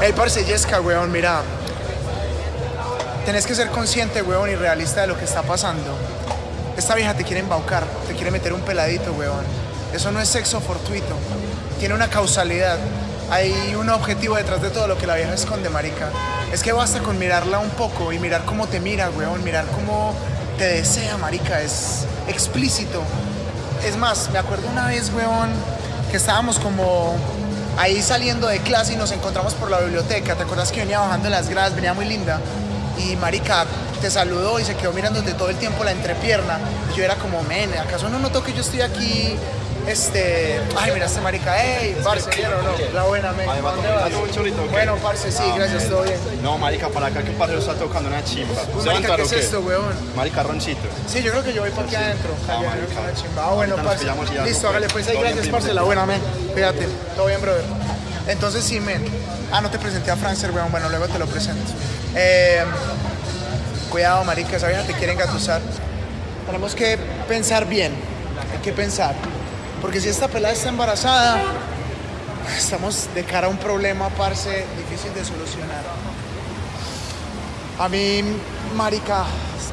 Hey, parce Jessica, weón, mira. Tenés que ser consciente, weón, y realista de lo que está pasando. Esta vieja te quiere embaucar, te quiere meter un peladito, weón. Eso no es sexo fortuito. Tiene una causalidad. Hay un objetivo detrás de todo lo que la vieja esconde, marica. Es que basta con mirarla un poco y mirar cómo te mira, weón. Mirar cómo te desea, marica. Es explícito. Es más, me acuerdo una vez, weón, que estábamos como ahí saliendo de clase y nos encontramos por la biblioteca. ¿Te acuerdas que venía bajando las gradas? Venía muy linda. Y marica te saludó y se quedó mirándote todo el tiempo la entrepierna. Y yo era como, men, ¿acaso no notó que yo estoy aquí? Este, ay, mira este marica, hey, parce, ¿bien o no? La buena, men. Bueno, parce, sí, Ah, gracias, todo bien. No, marica, para acá que parcero está tocando una chimba. Uy, ¿Se va a marica, ¿qué es esto, weón? Marica, roncito. Sí, yo creo que yo voy para aquí adentro. Ah. Ah, bueno, parce. Listo, hágale pues ahí, gracias, parce. La buena, men. Cuídate. Todo bien, brother. Entonces, sí, men. Ah, no te presenté a Francer, weón. Bueno, luego te lo presento. Eh, cuidado, marica, esa vieja te quiere engatusar. Tenemos que pensar bien. Hay que pensar. Porque si esta pelada está embarazada, estamos de cara a un problema, parce, difícil de solucionar. A mí, marica,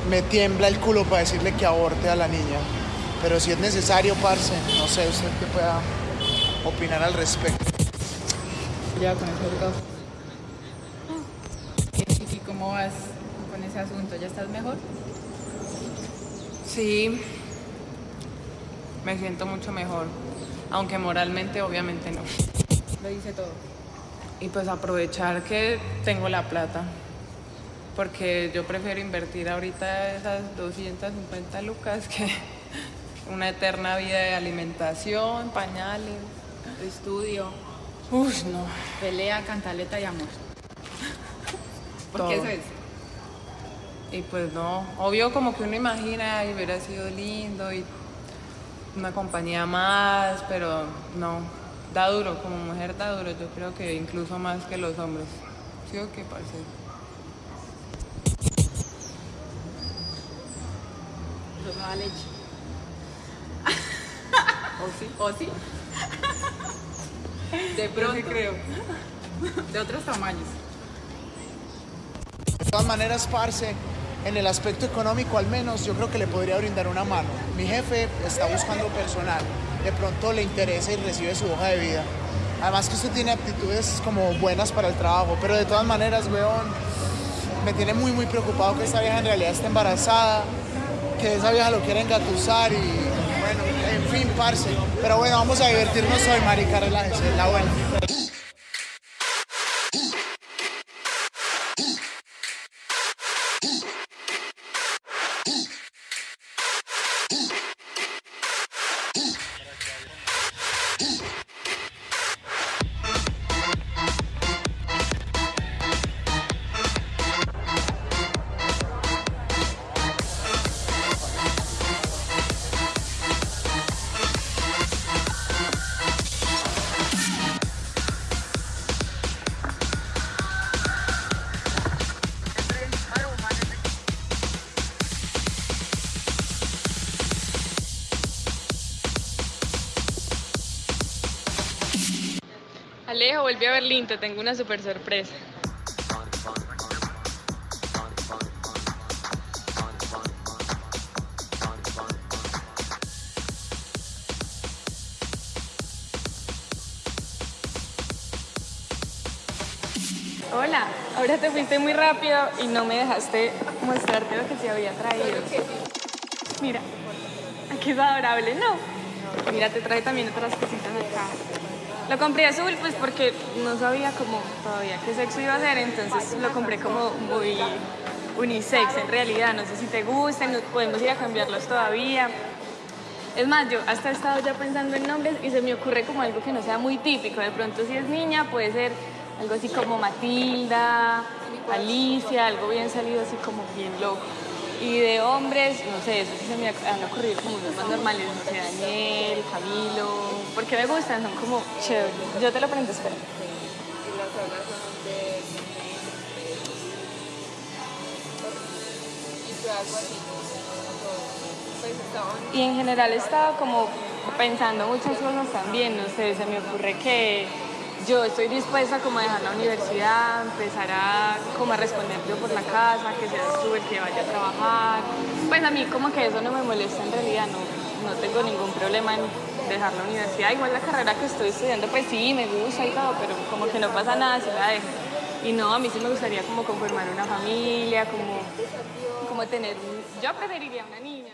me tiembla el culo para decirle que aborte a la niña. Pero si es necesario, parce, no sé usted qué pueda opinar al respecto. Ya con eso todo. ¿Y, y cómo vas ese asunto? ¿Ya estás mejor? Sí, me siento mucho mejor, aunque moralmente obviamente no. Lo hice todo. Y pues aprovechar que tengo la plata, porque yo prefiero invertir ahorita esas 250 lucas que una eterna vida de alimentación, pañales, estudio. Uf, no. Pelea, cantaleta y amor. Porque Todo. eso es. Y pues no, obvio como que uno imagina y hubiera sido lindo y una compañía más, pero no, da duro, como mujer da duro, yo creo que incluso más que los hombres. ¿Sí o qué, no da leche. ¿O sí? ¿O sí? De pronto. creo. De otros tamaños. De todas maneras, parce, en el aspecto económico al menos, yo creo que le podría brindar una mano. Mi jefe está buscando personal. De pronto le interesa y recibe su hoja de vida. Además que usted tiene aptitudes como buenas para el trabajo, pero de todas maneras, weón, me tiene muy, muy preocupado que esta vieja en realidad esté embarazada, que esa vieja lo quiera engatusar y, bueno, en fin, parce. Pero bueno, vamos a divertirnos hoy, marica, relájese, la buena. Ooh. Alejo, volví a Berlín, te tengo una super sorpresa. Hola, ahora te fuiste muy rápido y no me dejaste mostrarte lo que se había traído. Mira, aquí es adorable, ¿no? Mira, te trae también otras cositas acá. Lo compré azul pues porque no sabía como todavía qué sexo iba a ser, entonces lo compré como muy unisex en realidad. No sé si te gustan, podemos ir a cambiarlos todavía. Es más, yo hasta he estado ya pensando en nombres y se me ocurre como algo que no sea muy típico. De pronto si es niña puede ser algo así como Matilda, Alicia, algo bien salido así como bien loco. Y de hombres, no sé, eso sí se me han ocurrido como unos más normales, no sé, Daniel, Camilo, porque me gustan, son como chéveres. Yo te lo prendo, espera. Y en general he estado como pensando muchas cosas también, no sé, se me ocurre que yo estoy dispuesta como a dejar la universidad, empezar a como a responder yo por la casa, que seas tú el que vaya a trabajar. Pues a mí como que eso no me molesta en realidad, no, no tengo ningún problema en dejar la universidad. Igual la carrera que estoy estudiando, pues sí, me gusta y todo, pero como que no pasa nada si la dejo. Y no, a mí sí me gustaría como conformar una familia, como, como tener, yo preferiría una niña.